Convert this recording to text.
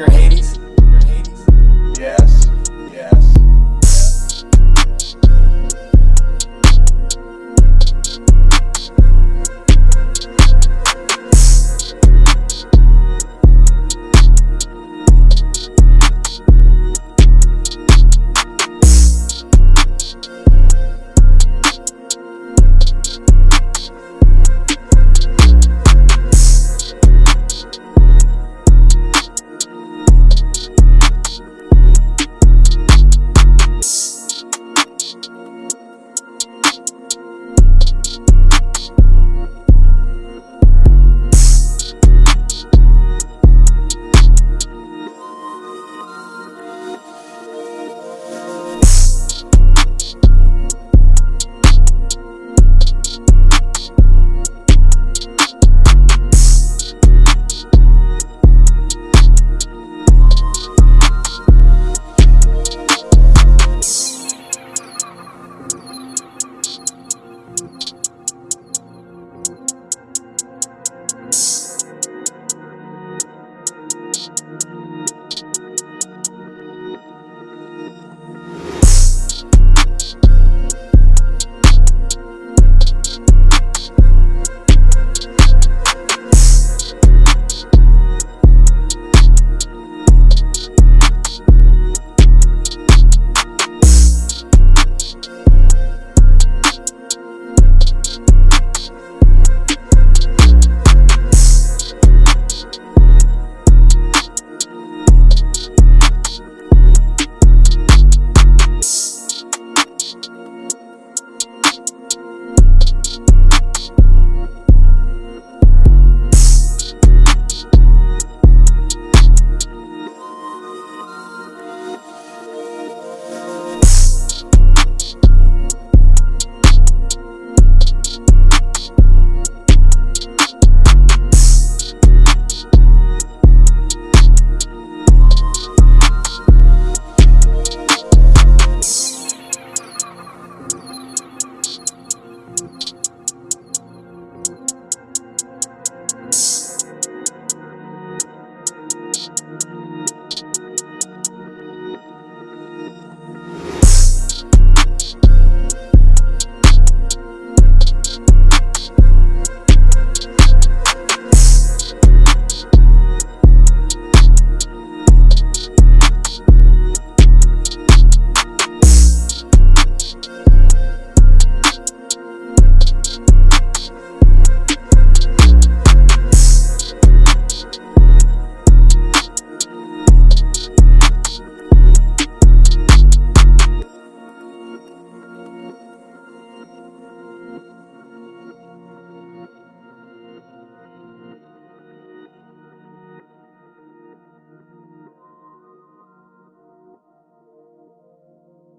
their head.